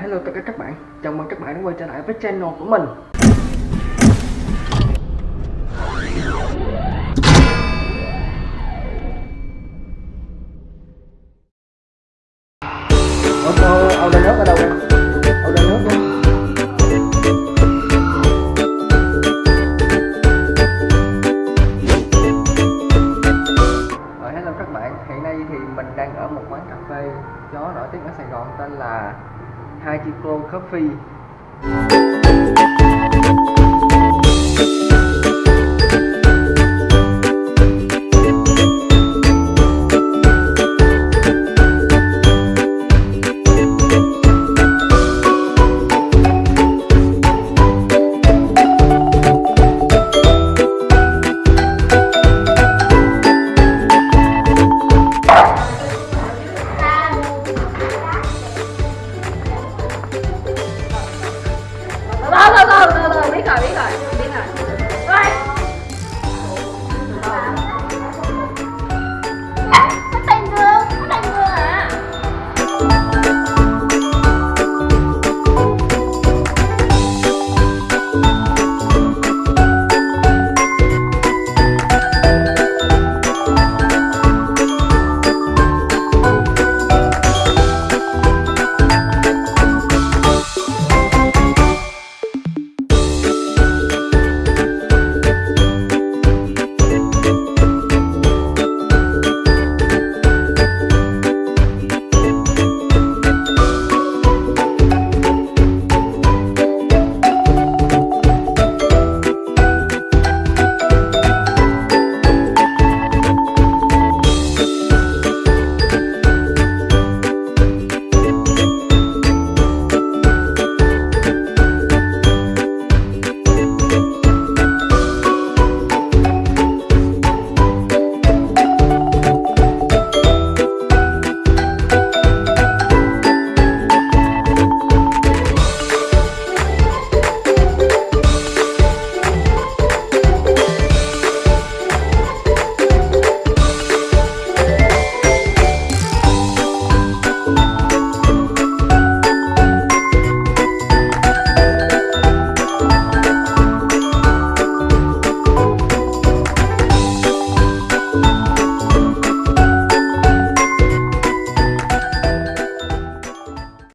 Hello tất cả các bạn, chào mừng các bạn đã quay trở lại với channel của mình. Ô tô, ao nước ở đâu? Đây? Ao đá nước đó ờ, hello các bạn, hiện nay thì mình đang ở một quán cà phê chó nổi tiếng ở Sài Gòn tên là Hachiko Coffee